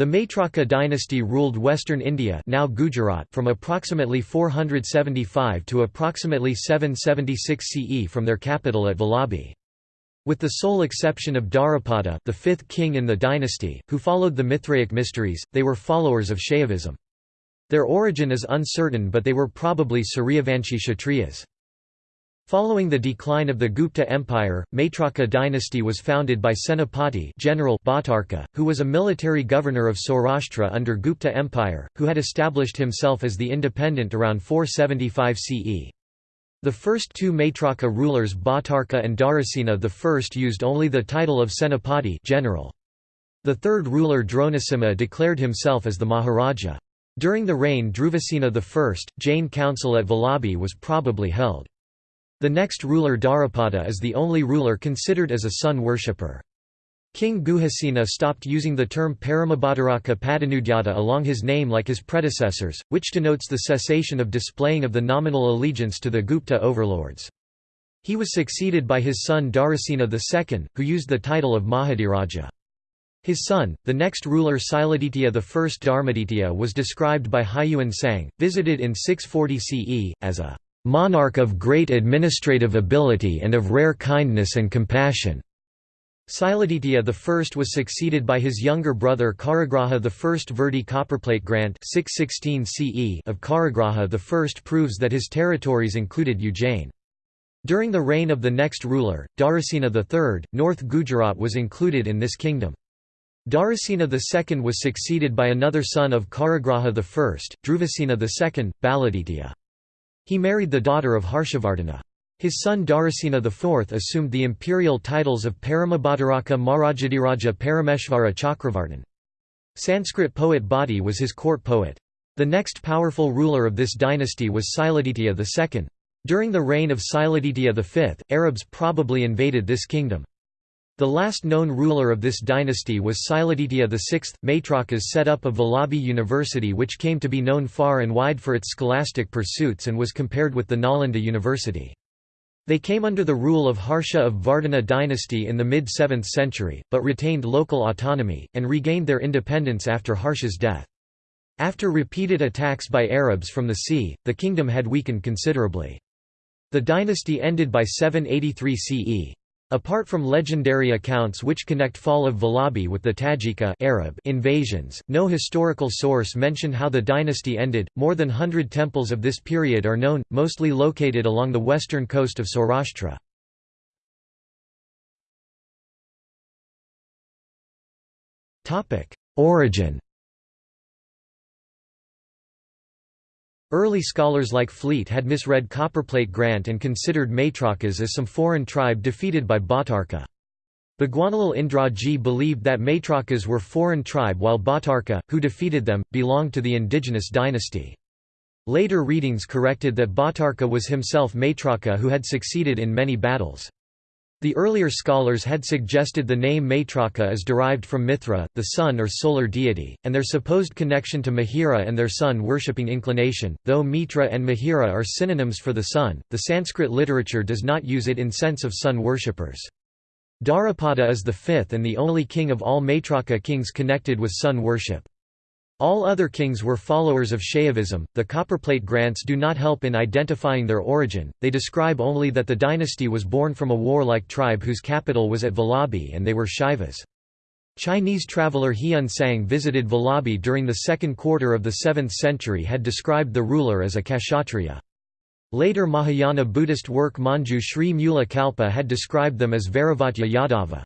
The Maitraka dynasty ruled western India now Gujarat from approximately 475 to approximately 776 CE from their capital at Vallabhi. With the sole exception of Dharapada the fifth king in the dynasty, who followed the Mithraic mysteries, they were followers of Shaivism. Their origin is uncertain but they were probably Suryavanshi Kshatriyas. Following the decline of the Gupta Empire, Maitraka dynasty was founded by Senapati General Bhattarka, who was a military governor of Saurashtra under Gupta Empire, who had established himself as the independent around 475 CE. The first two Maitraka rulers Bhattarka and Dharasena I used only the title of Senapati general. The third ruler Dronasimha declared himself as the Maharaja. During the reign Dhruvasena I, Jain council at Vallabhi was probably held. The next ruler Dharapada is the only ruler considered as a sun worshipper. King Guhasena stopped using the term Paramabhadaraka Padanudyata along his name like his predecessors, which denotes the cessation of displaying of the nominal allegiance to the Gupta overlords. He was succeeded by his son Dharasena II, who used the title of Mahadiraja. His son, the next ruler Siladitya I Dharmaditya was described by Haiyuan Sang, visited in 640 CE, as a monarch of great administrative ability and of rare kindness and compassion. Siladitya I was succeeded by his younger brother Karagraha I. Verdi copperplate grant 616 CE of Karagraha I proves that his territories included Ujjain. During the reign of the next ruler, Dharasena III, North Gujarat was included in this kingdom. Dharasena II was succeeded by another son of Karagraha I, Dhruvasena II, Baladitya. He married the daughter of Harshavardhana. His son Dharasena IV assumed the imperial titles of Paramabhadaraka Marajadiraja Parameshvara Chakravartin. Sanskrit poet Bhati was his court poet. The next powerful ruler of this dynasty was Siladitya II. During the reign of Siladitya V, Arabs probably invaded this kingdom. The last known ruler of this dynasty was Siladitya VI. Maitrakas set up a Vallabhi University which came to be known far and wide for its scholastic pursuits and was compared with the Nalanda University. They came under the rule of Harsha of Vardhana dynasty in the mid-7th century, but retained local autonomy, and regained their independence after Harsha's death. After repeated attacks by Arabs from the sea, the kingdom had weakened considerably. The dynasty ended by 783 CE. Apart from legendary accounts which connect fall of Vallabhi with the Tajika Arab invasions, no historical source mention how the dynasty ended. More than hundred temples of this period are known, mostly located along the western coast of Saurashtra. Origin Early scholars like Fleet had misread Copperplate Grant and considered Maitrakas as some foreign tribe defeated by Bhattarka. Bhagwanlal Indraji believed that Maitrakas were foreign tribe while Bhattarka, who defeated them, belonged to the indigenous dynasty. Later readings corrected that Bhattarka was himself Maitraka who had succeeded in many battles. The earlier scholars had suggested the name Maitraka is derived from Mithra, the sun or solar deity, and their supposed connection to Mihira and their sun worshipping inclination. Though Mitra and Mihira are synonyms for the sun, the Sanskrit literature does not use it in sense of sun worshippers. Dharapada is the fifth and the only king of all Maitraka kings connected with sun worship. All other kings were followers of Shaivism. The copperplate grants do not help in identifying their origin, they describe only that the dynasty was born from a warlike tribe whose capital was at Vallabhi and they were Shaivas. Chinese traveller Hiun Sang visited Vallabhi during the second quarter of the 7th century had described the ruler as a Kshatriya. Later Mahayana Buddhist work Manju Sri Mula Kalpa had described them as Vairavadya Yadava.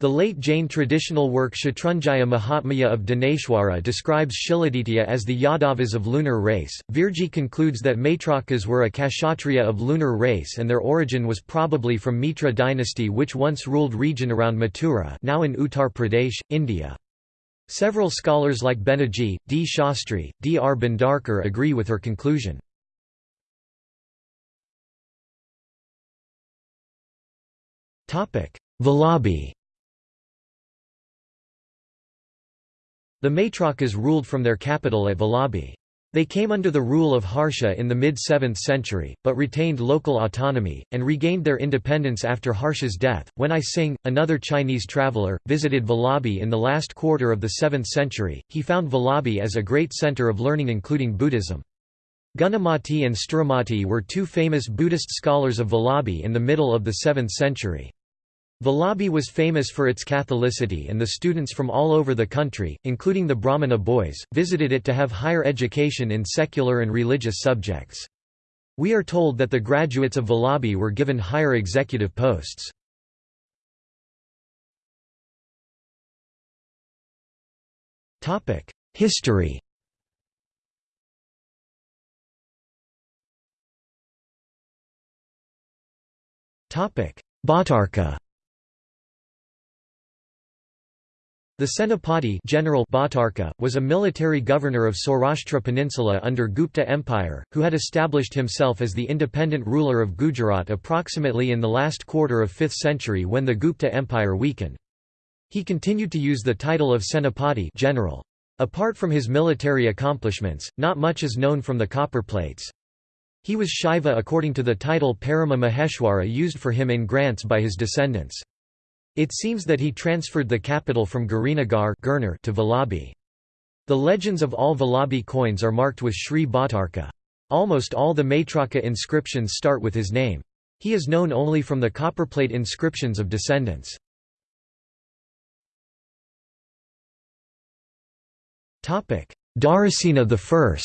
The late Jain traditional work Shatrunjaya Mahatmya of Dineshwara describes Shiladitya as the Yadavas of lunar race. Virji concludes that Maitrakas were a Kshatriya of lunar race and their origin was probably from Mitra dynasty which once ruled region around Mathura now in Uttar Pradesh, India. Several scholars like Banerjee, D. Shastri, D. R. Bhandarkar agree with her conclusion. Vallabhi The Maitrakas ruled from their capital at Vallabhi. They came under the rule of Harsha in the mid-7th century, but retained local autonomy, and regained their independence after Harsha's death. When I Sing, another Chinese traveller, visited Vallabhi in the last quarter of the 7th century, he found Vallabhi as a great centre of learning including Buddhism. Gunamati and Sthurumati were two famous Buddhist scholars of Vallabhi in the middle of the 7th century. Vallabhi was famous for its Catholicity and the students from all over the country, including the Brahmana boys, visited it to have higher education in secular and religious subjects. We are told that the graduates of Vallabhi were given higher executive posts. History Bhattarka The Senapati General Bhattarka, was a military governor of Saurashtra Peninsula under Gupta Empire, who had established himself as the independent ruler of Gujarat approximately in the last quarter of 5th century when the Gupta Empire weakened. He continued to use the title of Senapati general. Apart from his military accomplishments, not much is known from the copper plates. He was Shaiva according to the title Parama Maheshwara used for him in grants by his descendants. It seems that he transferred the capital from Girinagar to Vallabhi. The legends of all Vallabhi coins are marked with Sri Bhattarka. Almost all the Maitraka inscriptions start with his name. He is known only from the copperplate inscriptions of descendants. Dharasena I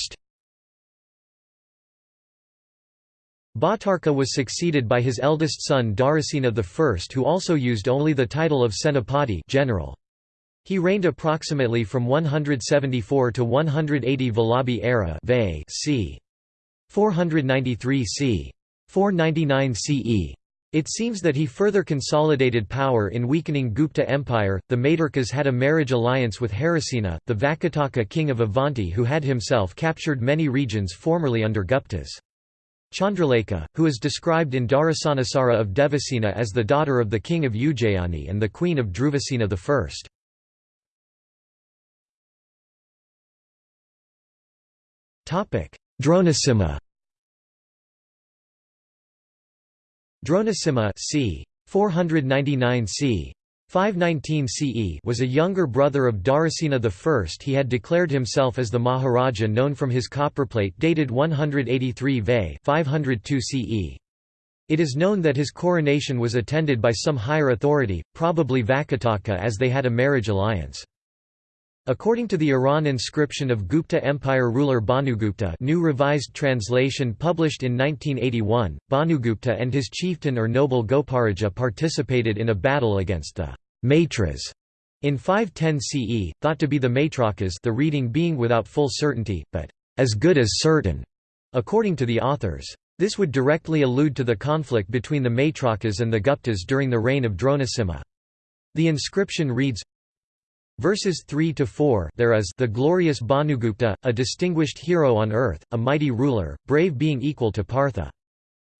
Bhattarka was succeeded by his eldest son Dharasena I who also used only the title of Senapati general. He reigned approximately from 174 to 180 Vallabhi era c. 493 c. 499 CE. It seems that he further consolidated power in weakening Gupta Empire. The Maitrakas had a marriage alliance with Harisena, the Vakataka king of Avanti who had himself captured many regions formerly under Guptas. Chandralekha, who is described in Dharasanasara of Devasena as the daughter of the king of Ujjayani and the queen of Dhruvasena I. Dronasimha Dronasimha c. 499 c. 519 CE was a younger brother of Dharasena I. He had declared himself as the Maharaja known from his copperplate dated 183 Ve 502 CE. It is known that his coronation was attended by some higher authority, probably Vakataka as they had a marriage alliance. According to the Eran inscription of Gupta Empire ruler Bhanugupta new revised translation published in 1981, Bhanugupta and his chieftain or noble Goparaja participated in a battle against the Maitras in 510 CE, thought to be the Maitrakas the reading being without full certainty, but as good as certain, according to the authors. This would directly allude to the conflict between the Maitrakas and the Guptas during the reign of Dronasimha. The inscription reads, Verses 3 to 4 there is the glorious Bhanugupta, a distinguished hero on earth, a mighty ruler, brave being equal to Partha.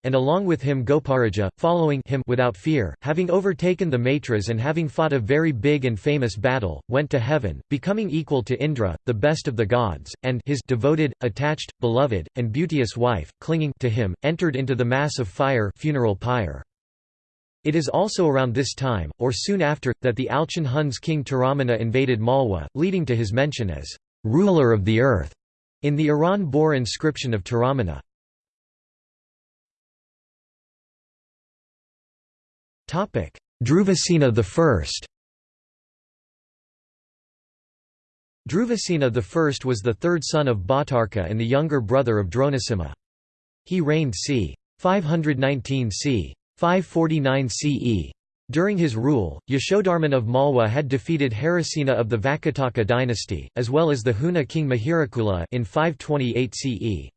And along with him Goparaja, following him without fear, having overtaken the Maitras and having fought a very big and famous battle, went to heaven, becoming equal to Indra, the best of the gods, and his devoted, attached, beloved, and beauteous wife, clinging to him, entered into the mass of fire funeral pyre. It is also around this time, or soon after, that the Alchon Huns king Toramana invaded Malwa, leading to his mention as «ruler of the earth» in the Eran boar inscription of Toramana. Dhruvasena I Dhruvasena I was the third son of Bhattarka and the younger brother of Dronasimha. He reigned c. 519 c. 549 CE. During his rule, Yashodharman of Malwa had defeated Harisena of the Vakataka dynasty, as well as the Huna king Mihirakula in 528 CE.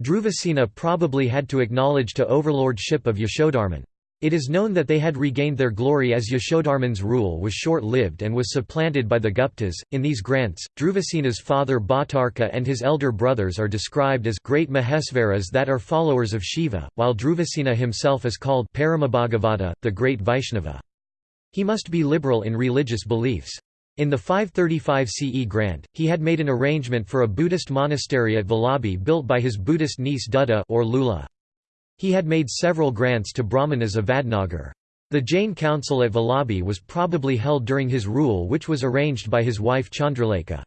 Dhruvasena probably had to acknowledge to overlordship of Yashodharman. It is known that they had regained their glory as Yashodharman's rule was short-lived and was supplanted by the Guptas. In these grants, Dhruvasena's father Bhattarka and his elder brothers are described as great Mahesvaras that are followers of Shiva, while Dhruvasena himself is called Paramabhagavata, the great Vaishnava. He must be liberal in religious beliefs. In the 535 CE grant, he had made an arrangement for a Buddhist monastery at Vallabhi built by his Buddhist niece Dutta or Lula. He had made several grants to Brahmanas of Vadnagar. The Jain council at Vallabhi was probably held during his rule which was arranged by his wife Chandralekha.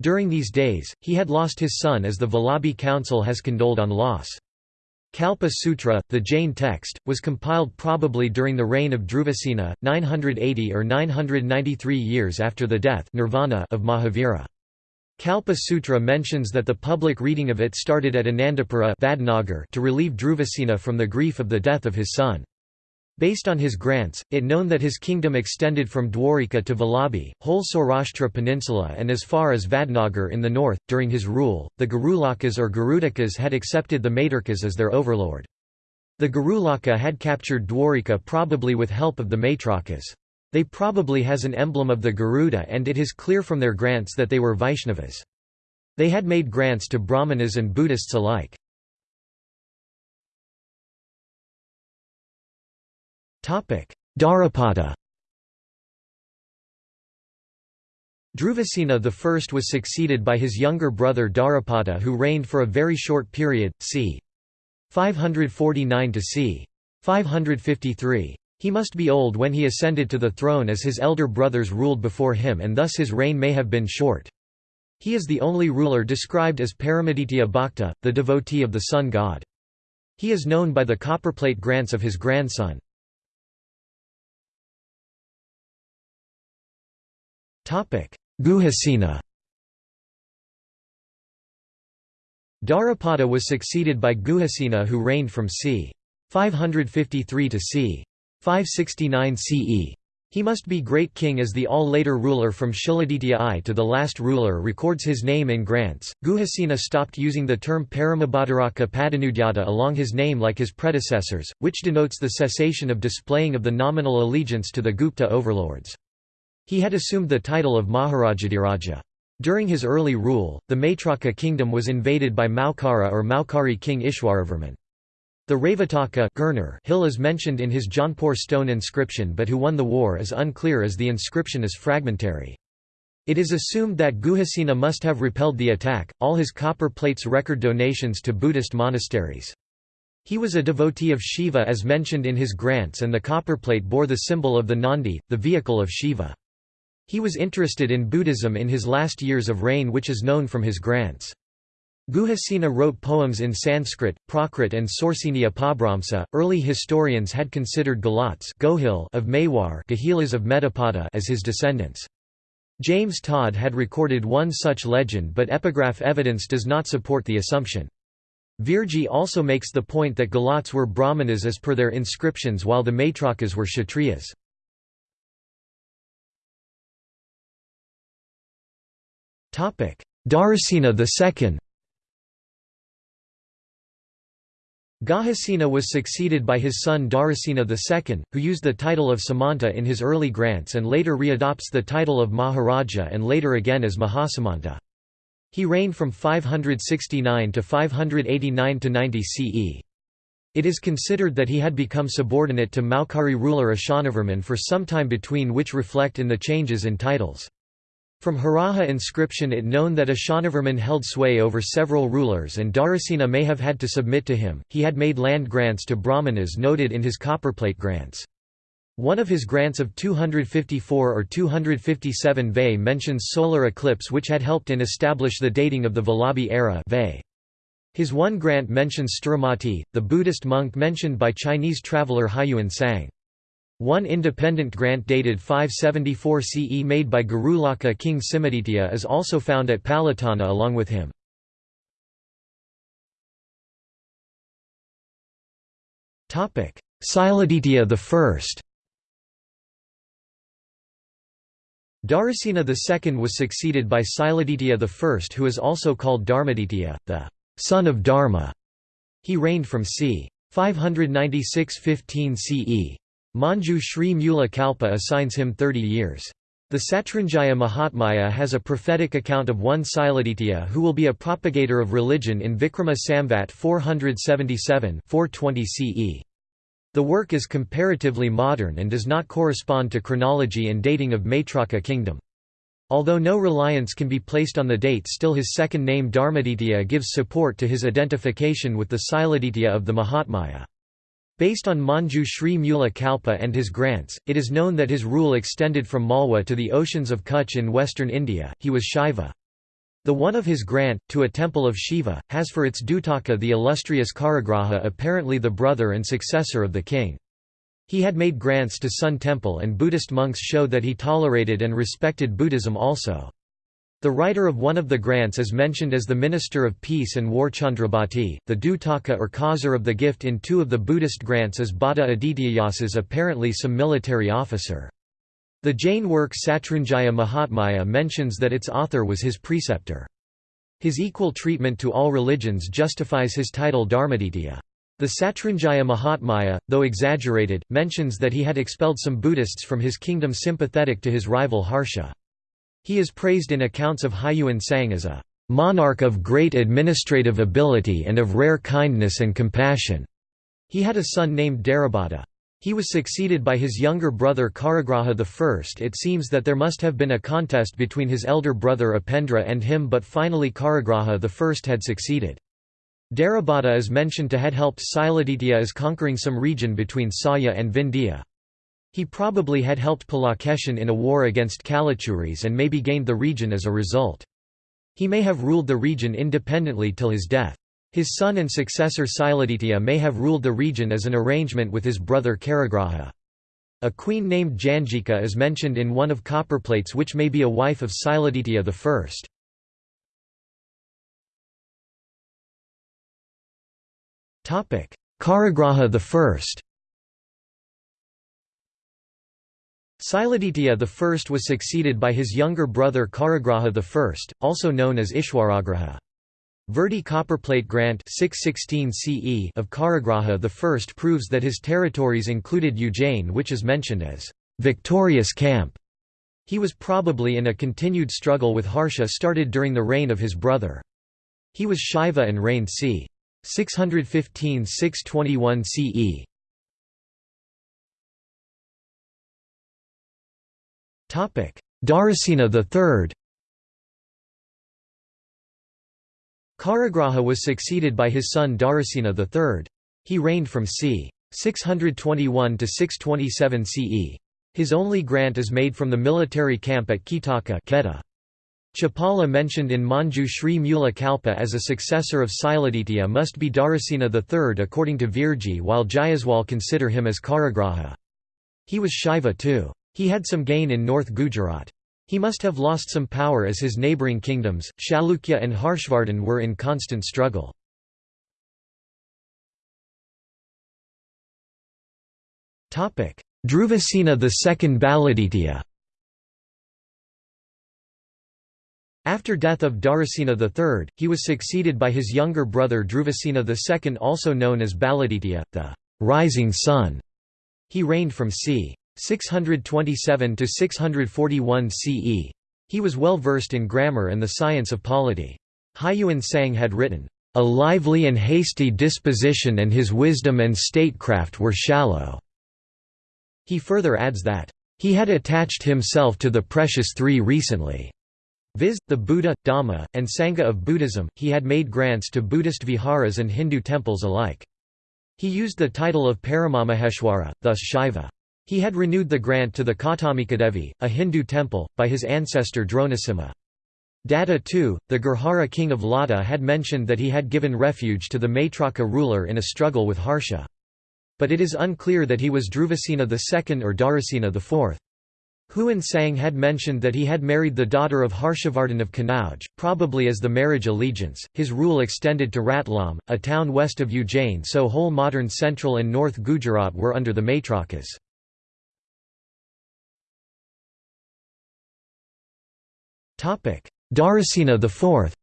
During these days, he had lost his son as the Vallabhi council has condoled on loss. Kalpa Sutra, the Jain text, was compiled probably during the reign of Dhruvasena, 980 or 993 years after the death nirvana of Mahavira. Kalpa Sutra mentions that the public reading of it started at Anandapura to relieve Dhruvasena from the grief of the death of his son. Based on his grants, it known that his kingdom extended from Dwarika to Vallabhi, whole Saurashtra peninsula and as far as Vadnagar in the north. During his rule, the Garulakas or Garudakas had accepted the Maitrakas as their overlord. The Garulaka had captured Dwarika probably with help of the Maitrakas. They probably has an emblem of the Garuda and it is clear from their grants that they were Vaishnavas. They had made grants to Brahmanas and Buddhists alike. Dharapada Dhruvasena I was succeeded by his younger brother Dharapada who reigned for a very short period, c. 549 to c. 553. He must be old when he ascended to the throne as his elder brothers ruled before him and thus his reign may have been short. He is the only ruler described as Paramaditya Bhakta, the devotee of the sun god. He is known by the copperplate grants of his grandson. Guhasena Dharapada was succeeded by Guhasena who reigned from c. 553 to c. 569 CE. He must be great king as the all later ruler from Shiladitya I to the last ruler records his name in grants. Guhasena stopped using the term Paramabhadaraka Padanudyata along his name like his predecessors, which denotes the cessation of displaying of the nominal allegiance to the Gupta overlords. He had assumed the title of Maharajadhiraja. During his early rule, the Maitraka kingdom was invaded by Maukara or Maukari king Ishwaravarman. The Ravataka hill is mentioned in his Jaunpur stone inscription but who won the war is unclear as the inscription is fragmentary. It is assumed that Guhasena must have repelled the attack. All his copper plates record donations to Buddhist monasteries. He was a devotee of Shiva as mentioned in his grants and the copper plate bore the symbol of the Nandi, the vehicle of Shiva. He was interested in Buddhism in his last years of reign which is known from his grants. Guhasena wrote poems in Sanskrit, Prakrit and Sorsini. Early historians had considered Galats of Mewar of Metapada as his descendants. James Tod had recorded one such legend but epigraph evidence does not support the assumption. Virji also makes the point that Galats were Brahmanas as per their inscriptions while the Maitrakas were Kshatriyas. Dharasena II Guhasena was succeeded by his son Dharasena II, who used the title of Samanta in his early grants and later readopts the title of Maharaja and later again as Mahasamanta. He reigned from 569 to 589 to 90 CE. It is considered that he had become subordinate to Maukari ruler Ishanavarman for some time between which reflect in the changes in titles. From Haraha inscription it known that Ishanavarman held sway over several rulers and Dharasena may have had to submit to him. He had made land grants to Brahmanas noted in his copperplate grants. One of his grants of 254 or 257 Ve mentions solar eclipse which had helped in establish the dating of the Vallabhi era His one grant mentions Sthurumati, the Buddhist monk mentioned by Chinese traveller Huiyuan Sang. One independent grant dated 574 CE made by Garulaka king Simhaditya is also found at Palitana along with him. Siladitya I Dharasena II was succeeded by Siladitya I who is also called Dharmaditya, the son of Dharma. He reigned from c. 596–15 CE. Manju Sri Mula Kalpa assigns him 30 years. The Satranjaya Mahatmya has a prophetic account of one Siladitya who will be a propagator of religion in Vikrama Samvat 477 420 CE. The work is comparatively modern and does not correspond to chronology and dating of Maitraka kingdom. Although no reliance can be placed on the date still his second name Dharmaditya gives support to his identification with the Siladitya of the Mahatmya. Based on Manju Sri Mula Kalpa and his grants, it is known that his rule extended from Malwa to the oceans of Kutch in western India. He was Shaiva. The one of his grant, to a temple of Shiva, has for its Dutaka the illustrious Karagraha apparently the brother and successor of the king. He had made grants to Sun Temple and Buddhist monks show that he tolerated and respected Buddhism also. The writer of one of the grants is mentioned as the Minister of Peace and War Chandrabhati. The Dutaka or causer of the gift in two of the Buddhist grants is Bhatta Adityayasas apparently some military officer. The Jain work Satrunjaya Mahatmya mentions that its author was his preceptor. His equal treatment to all religions justifies his title Dharmaditya. The Satrunjaya Mahatmya, though exaggerated, mentions that he had expelled some Buddhists from his kingdom sympathetic to his rival Harsha. He is praised in accounts of Haiyuan Sang as a monarch of great administrative ability and of rare kindness and compassion. He had a son named Dharabhata. He was succeeded by his younger brother Karagraha I. It seems that there must have been a contest between his elder brother Upendra and him but finally Karagraha I had succeeded. Dharabhata is mentioned to had helped Siladitya as conquering some region between Sahya and Vindhya. He probably had helped Pulakeshin in a war against Kalachuris and maybe gained the region as a result. He may have ruled the region independently till his death. His son and successor Siladitya may have ruled the region as an arrangement with his brother Karagraha. A queen named Janjika is mentioned in one of copperplates which may be a wife of Siladitya I. Karagraha I Siladitya I was succeeded by his younger brother Karagraha I, also known as Ishwaragraha. Verdi copperplate grant 616 CE of Karagraha I proves that his territories included Ujjain which is mentioned as victorious camp. He was probably in a continued struggle with Harsha started during the reign of his brother. He was Shaiva and reigned c. 615–621 CE. Dharasena III Karagraha was succeeded by his son Dharasena III. He reigned from c. 621 to 627 CE. His only grant is made from the military camp at Kitaka Chapala mentioned in Manju Sri Mula Kalpa as a successor of Siladitya must be Dharasena III according to Virji while Jayaswal consider him as Karagraha. He was Shaiva too. He had some gain in North Gujarat. He must have lost some power as his neighbouring kingdoms, Chalukya and Harshvardhan were in constant struggle. Dhruvasena II Baladitya After death of Dharasena III, he was succeeded by his younger brother Dhruvasena II also known as Baladitya, the «rising sun». He reigned from c. 627 to 641 CE. He was well versed in grammar and the science of polity. Haiyuan Sang had written, "...a lively and hasty disposition and his wisdom and statecraft were shallow." He further adds that, "...he had attached himself to the precious three recently." viz., the Buddha, Dhamma, and Sangha of Buddhism, he had made grants to Buddhist viharas and Hindu temples alike. He used the title of Paramamaheshwara, thus Shaiva. He had renewed the grant to the Kautamikadevi, a Hindu temple, by his ancestor Dronasimha. Datta II, the Gurjara king of Lata had mentioned that he had given refuge to the Maitraka ruler in a struggle with Harsha. But it is unclear that he was Dhruvasena II or Dharasena IV. Huan Sang had mentioned that he had married the daughter of Harshavardhan of Kanauj, probably as the marriage allegiance. His rule extended to Ratlam, a town west of Ujjain, so whole modern central and north Gujarat were under the Maitrakas. Dharasena IV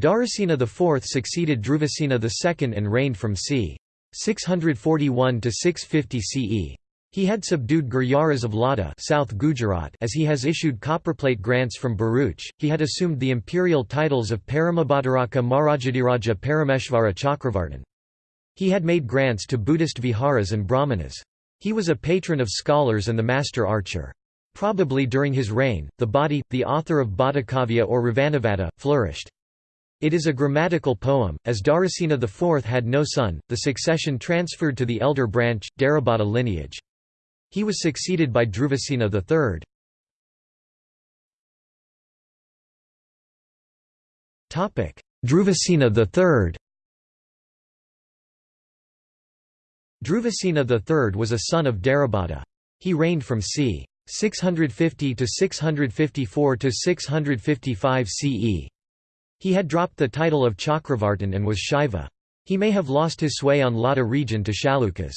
Dharasena IV succeeded Dhruvasena II and reigned from c. 641 to 650 CE. He had subdued Gurjaras of Lata South Gujarat as he has issued copperplate grants from Bharuch, He had assumed the imperial titles of Paramabhadaraka Marajadiraja Parameshvara Chakravartin. He had made grants to Buddhist viharas and brahmanas. He was a patron of scholars and the master archer. Probably during his reign, the body, the author of Bhattakavya or Ravanavada, flourished. It is a grammatical poem. As Dharasena IV had no son, the succession transferred to the elder branch, Dharabhata lineage. He was succeeded by Dhruvasena III. Dhruvasena III Dhruvasena III was a son of Dharabhata. He reigned from c. 650 to 654 to 655 CE. He had dropped the title of Chakravartin and was Shaiva. He may have lost his sway on Lata region to Chalukyas.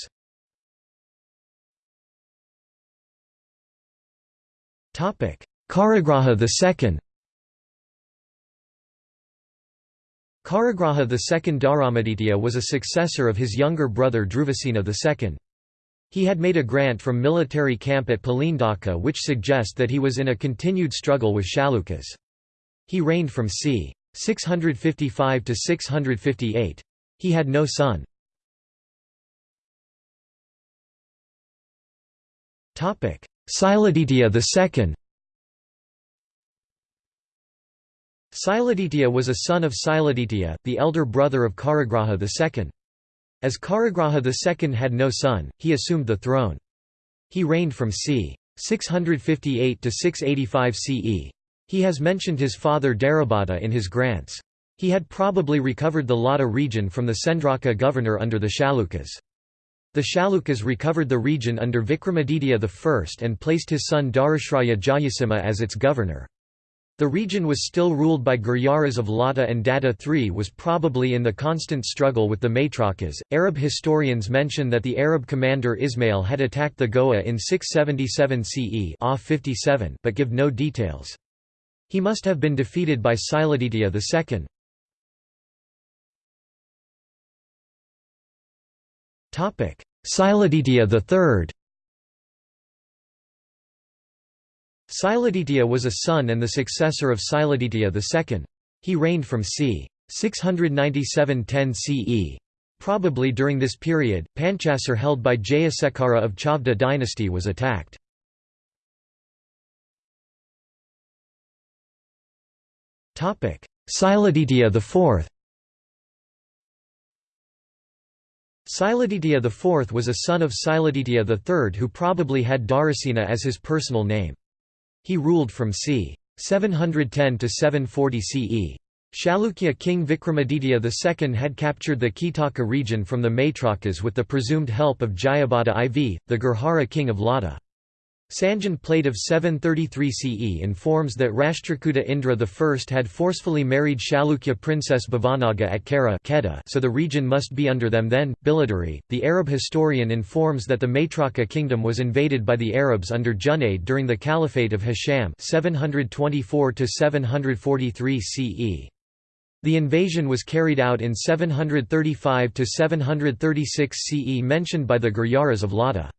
Karagraha II Karagraha II Dharamaditya was a successor of his younger brother Dhruvasena II. He had made a grant from military camp at Palindaka which suggest that he was in a continued struggle with Chalukyas. He reigned from c. 655 to 658. He had no son. Siladitya II Siladitya was a son of Siladitya, the elder brother of Karagraha II. As Karagraha II had no son, he assumed the throne. He reigned from c. 658 to 685 CE. He has mentioned his father Dharabhata in his grants. He had probably recovered the Lata region from the Sendraka governor under the Chalukyas. The Chalukyas recovered the region under Vikramaditya I and placed his son Dharashraya Jayasimha as its governor. The region was still ruled by Gurjaras of Lata and Datta III was probably in the constant struggle with the Maitrakas. Arab historians mention that the Arab commander Ismail had attacked the Goa in 677 CE but give no details. He must have been defeated by Siladitya II. Siladitya III Siladitya was a son and the successor of Siladitya II. He reigned from c. 697–10 CE. Probably during this period, Panchasar held by Jayasekara of Chavda dynasty was attacked. Siladitya IV Siladitya IV was a son of Siladitya III who probably had Dharasena as his personal name. He ruled from c. 710 to 740 CE. Chalukya king Vikramaditya II had captured the Kitaka region from the Maitrakas with the presumed help of Jayabhata IV, the Gurjara king of Lata. Sanjan plate of 733 CE informs that Rashtrakuta Indra I had forcefully married Chalukya princess Bhavanaga at Kara so the region must be under them then. Biladari, the Arab historian informs that the Maitraka kingdom was invaded by the Arabs under Junayd during the Caliphate of Hisham 724 CE. The invasion was carried out in 735–736 CE mentioned by the Gurjaras of Lata.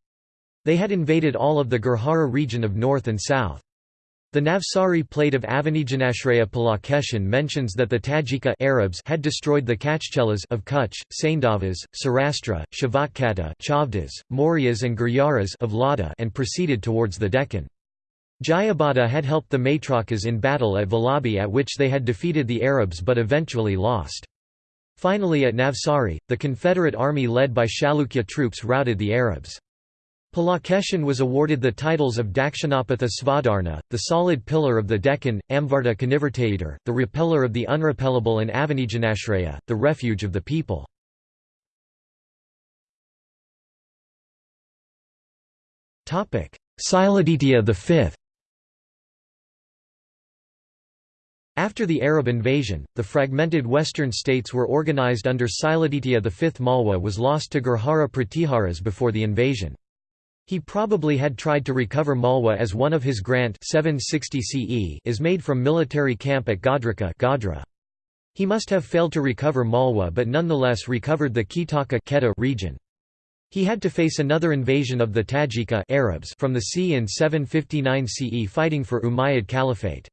They had invaded all of the Gurjara region of north and south. The Navsari plate of Avanijanashraya Pulakeshin mentions that the Tajika Arabs had destroyed the Kachchelas of Kutch, Saindavas, Saurashtra, Shavatkata Chavdas, Mauryas and Gurjaras of Lada and proceeded towards the Deccan. Jayabhata had helped the Maitrakas in battle at Vallabhi at which they had defeated the Arabs but eventually lost. Finally at Navsari, the Confederate army led by Chalukya troops routed the Arabs. Pulakeshin was awarded the titles of Dakshinapatha Svadharna, the solid pillar of the Deccan, Amvarta Kanivartayadar, the repeller of the unrepellable and Avanijanashraya, the refuge of the people. Siladitya V After the Arab invasion, the fragmented western states were organized under Siladitya V. Malwa was lost to Gurjara Pratiharas before the invasion. He probably had tried to recover Malwa as one of his grant 760 CE is made from military camp at Godrika Godhra. He must have failed to recover Malwa but nonetheless recovered the Kitaka region. He had to face another invasion of the Tajika Arabs from the sea in 759 CE fighting for Umayyad Caliphate.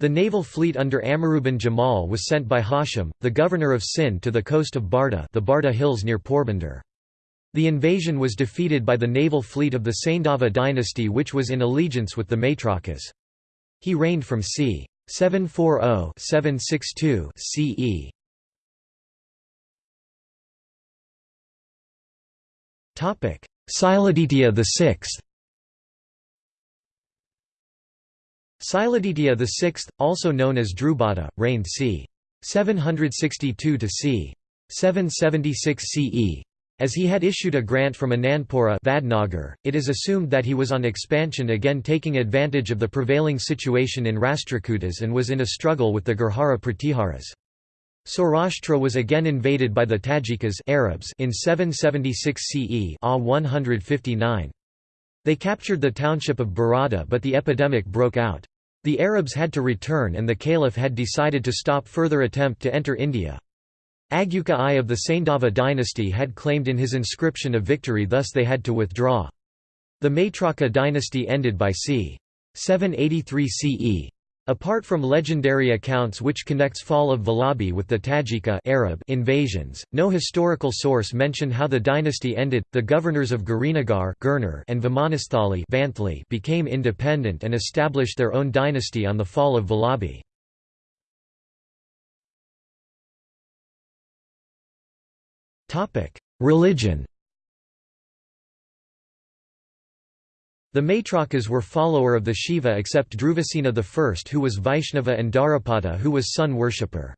The naval fleet under Amiruddin Jamal was sent by Hashim, the governor of Sind to the coast of Barda the Barda Hills near Porbandar. The invasion was defeated by the naval fleet of the Saindava dynasty which was in allegiance with the Maitrakas. He reigned from c. 740–762 CE. Siladitya VI Siladitya VI, also known as Drubada, reigned c. 762 to c. 776 CE. As he had issued a grant from Anandpura Vadnagar, it is assumed that he was on expansion again taking advantage of the prevailing situation in Rashtrakutas and was in a struggle with the Gurjara Pratiharas. Saurashtra was again invaded by the Tajikas Arabs in 776 CE A 159. They captured the township of Barada but the epidemic broke out. The Arabs had to return and the caliph had decided to stop further attempt to enter India. Agyuka I of the Saindava dynasty had claimed in his inscription a victory thus they had to withdraw. The Maitraka dynasty ended by c. 783 CE. Apart from legendary accounts which connects fall of Vallabhi with the Tajika Arab invasions, no historical source mention how the dynasty ended. The governors of Girinagar and Vimanasthali became independent and established their own dynasty on the fall of Vallabhi. Religion The Maitrakas were follower of the Shiva except Dhruvasena I who was Vaishnava and Dharapata who was sun worshipper.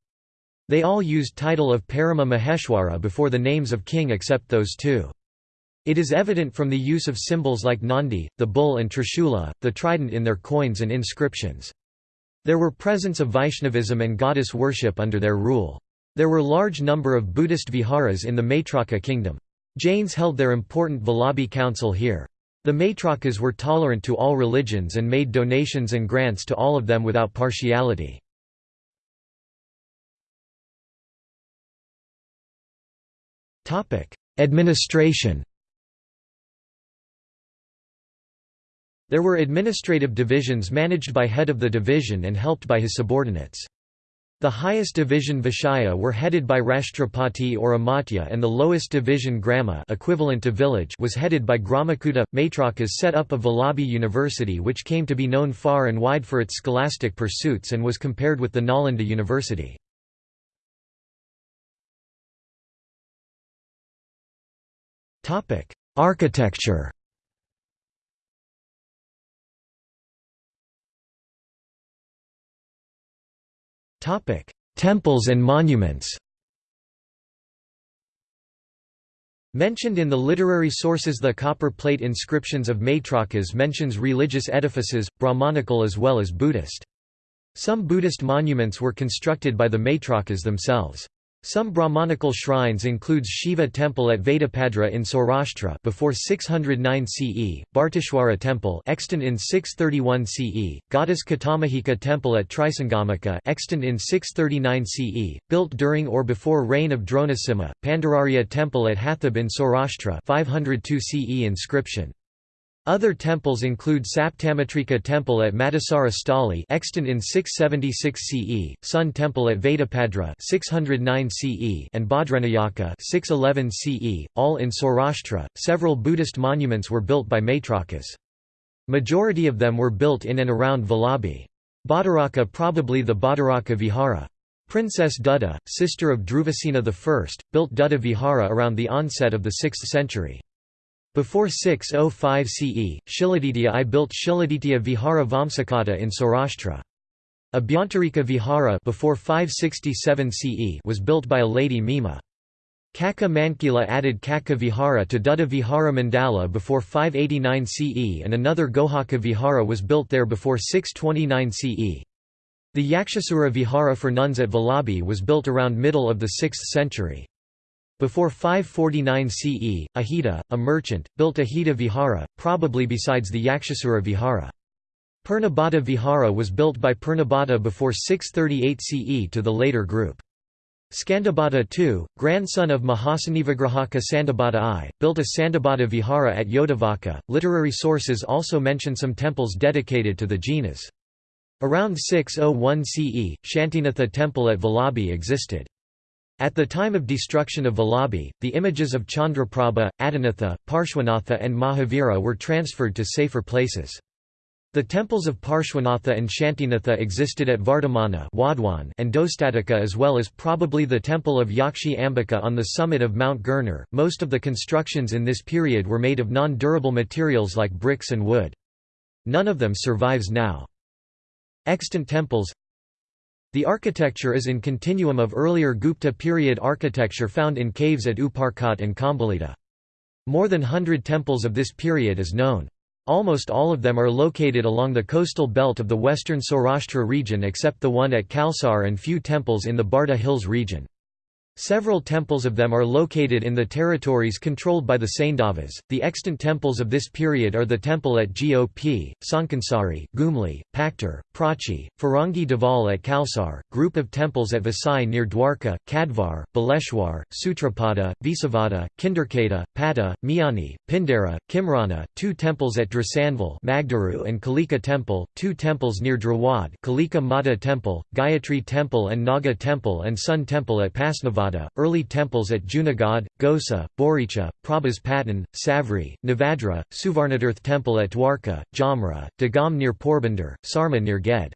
They all used title of Parama Maheshwara before the names of king except those two. It is evident from the use of symbols like Nandi, the bull and Trishula, the trident in their coins and inscriptions. There were presence of Vaishnavism and goddess worship under their rule. There were large number of Buddhist viharas in the Maitraka kingdom. Jains held their important Vallabhi council here. The Maitrakas were tolerant to all religions and made donations and grants to all of them without partiality. Administration There were administrative divisions managed by head of the division and helped by his subordinates. The highest division Vishaya were headed by Rashtrapati or Amatya and the lowest division Grama equivalent to village was headed by Gramakuta. Maitrakas set up a Vallabhi University which came to be known far and wide for its scholastic pursuits and was compared with the Nalanda University. Architecture Topic: Temples and monuments. Mentioned in the literary sources the copper plate inscriptions of Maitrakas mentions religious edifices, Brahmanical as well as Buddhist. Some Buddhist monuments were constructed by the Maitrakas themselves. Some Brahmanical shrines includes Shiva temple at Vedapadra in Saurashtra before 609 CE, Bharteshwara temple extant in 631 CE, goddess Katamahika temple at Trisangamika extant in 639 CE, built during or before reign of Dronasimha, Pandararya temple at Hathab in Saurashtra 502 CE inscription. Other temples include Saptamitrika temple at Madasara Stali extant in 676 CE, Sun temple at Vedapadra 609 CE and Bhadranayaka 611 CE, all in Saurashtra. Several Buddhist monuments were built by Maitrakas. Majority of them were built in and around Vallabhi. Bhadaraka probably the Bhadaraka Vihara. Princess Dutta, sister of Dhruvasena I, built Dutta Vihara around the onset of the 6th century. Before 605 CE, Shiladitya I built Shiladitya Vihara Vamsakata in Saurashtra. Abhyantarika Vihara before 567 CE was built by a lady Mima. Kaka Mankila added Kaka Vihara to Dutta Vihara Mandala before 589 CE and another Gohaka Vihara was built there before 629 CE. The Yakshasura Vihara for nuns at Vallabhi was built around middle of the 6th century. Before 549 CE, Ahita, a merchant, built Ahita Vihara, probably besides the Yakshasura Vihara. Purnabhata Vihara was built by Purnabhata before 638 CE to the later group. Skandabhata II, grandson of Mahasanivigrahaka Sandabhata I, built a Sandabhata Vihara at Yodavaka. Literary sources also mention some temples dedicated to the Jinas. Around 601 CE, Shantinatha temple at Vallabhi existed. At the time of destruction of Vallabhi, the images of Chandraprabha, Adinatha, Parshvanatha and Mahavira were transferred to safer places. The temples of Parshvanatha and Shantinatha existed at Vardhamana and Dostatika as well as probably the temple of Yakshi Ambika on the summit of Mount Girnar. Most of the constructions in this period were made of non-durable materials like bricks and wood. None of them survives now. Extant temples the architecture is in continuum of earlier Gupta period architecture found in caves at Uparkot and Khambhalida. More than hundred temples of this period is known. Almost all of them are located along the coastal belt of the western Saurashtra region except the one at Kalsar and few temples in the Barda Hills region. Several temples of them are located in the territories controlled by the Saindavas. The extant temples of this period are the temple at Gop, Sankansari, Gumli, Paktar, Prachi, Farangi Deval at Kalsar, group of temples at Vasai near Dwarka, Kadvar, Baleshwar, Sutrapada, Visavada, Kinderkata, Pata, Miani, Pindara, Kimrana, two temples at Drasanval Magdaru and Kalika Temple, two temples near Drawad Kalika Mata Temple, Gayatri Temple and Naga Temple and Sun Temple at Pasnavada early temples at Junagadh, Gosa, Boricha, Prabhas Patan, Savri, Navadra, Suvarnatirth Temple at Dwarka, Jamra, Dagam near Porbandar, Sarma near Ged.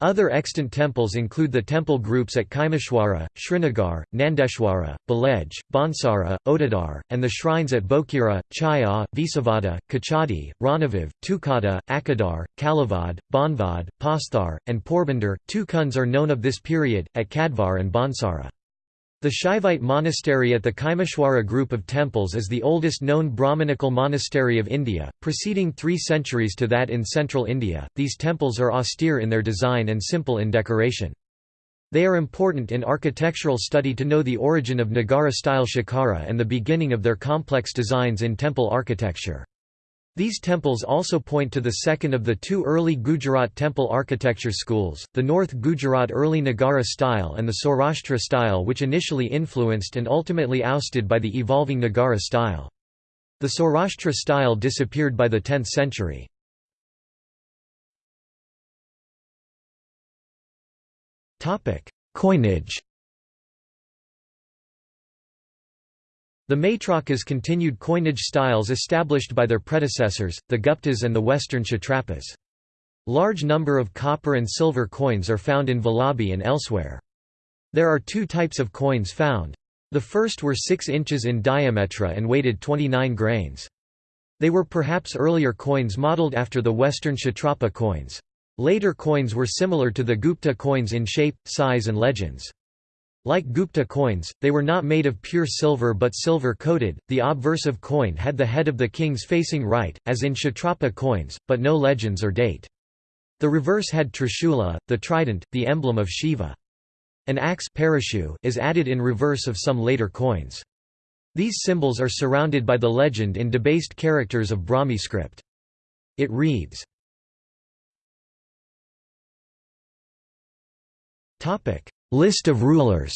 Other extant temples include the temple groups at Kaimashwara, Srinagar, Nandeshwara, Balej, Bansara, Otadar, and the shrines at Bokira, Chaya, Visavada, Kachadi, Ranaviv, Tukada, Akadar, Kalavad, Banvad, Pasthar, and Porbandar. Two kuns are known of this period, at Kadvar and Bansara. The Shaivite monastery at the Kaimashwara group of temples is the oldest known Brahmanical monastery of India, preceding three centuries to that in central India. These temples are austere in their design and simple in decoration. They are important in architectural study to know the origin of Nagara-style shikhara and the beginning of their complex designs in temple architecture. These temples also point to the second of the two early Gujarat temple architecture schools, the North Gujarat early Nagara style and the Saurashtra style which initially influenced and ultimately ousted by the evolving Nagara style. The Saurashtra style disappeared by the 10th century. Coinage The Maitrakas continued coinage styles established by their predecessors, the Guptas and the western Kshatrapas. Large number of copper and silver coins are found in Vallabhi and elsewhere. There are two types of coins found. The first were 6 inches in diameter and weighted 29 grains. They were perhaps earlier coins modeled after the western Kshatrapa coins. Later coins were similar to the Gupta coins in shape, size and legends. Like Gupta coins, they were not made of pure silver but silver-coated. The obversive coin had the head of the kings facing right, as in Kshatrapa coins, but no legends or date. The reverse had Trishula, the trident, the emblem of Shiva. An axe is added in reverse of some later coins. These symbols are surrounded by the legend in debased characters of Brahmi script. It reads, List of rulers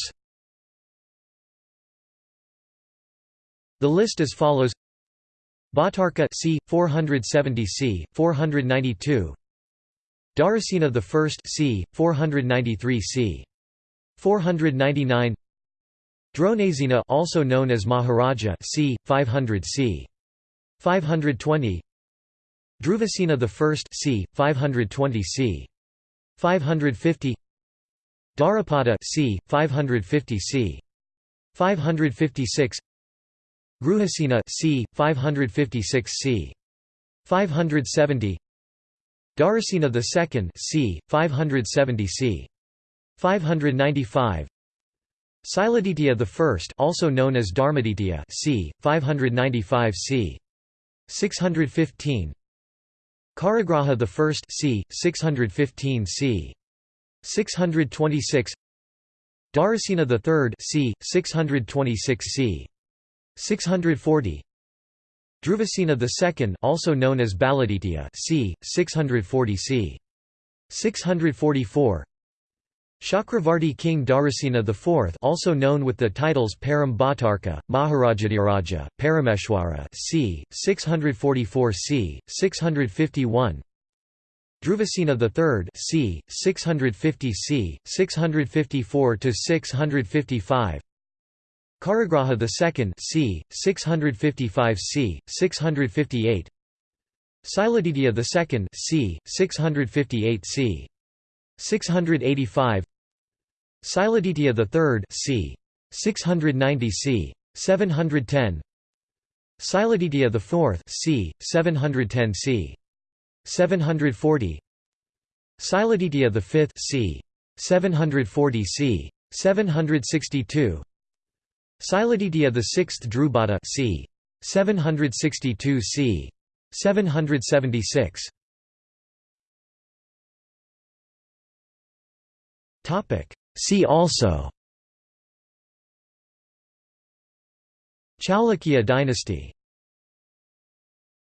The list as follows Bhattarka c. 470 c. 492 Dharasena I c. 493 c. 499 Dronasena also known as Maharaja c. 500 c. 520 Dhruvasena I c. 520 c. 550 Dharapada c. 550 c. 556 Guhasena c. 556 c. 570 Dharasena II c. 570 c. 595 Siladitya I also known as Dharmaditya c. 595 c. 615 Kharagraha I c. 615 c. 626 Dharasena III c. 626 c. 640 Dhruvasena II also known as Baladitya c. 640 c. 644 Chakravarti King Dharasena IV also known with the titles Param Bhattarka, Parameshwara c. 644 c. 651 Dhruvasena III c. 650 c. 654 655 Kharagraha II c. 655 c. 658 Siladitya II c. 658 c. 685 Siladitya III c. 690 c. 710 Siladitya IV c. 710 c. 740 Siladitya V c. 740 c. 762 Siladitya VI Drubada c. 762 c. 776 Topic See also Chalukya dynasty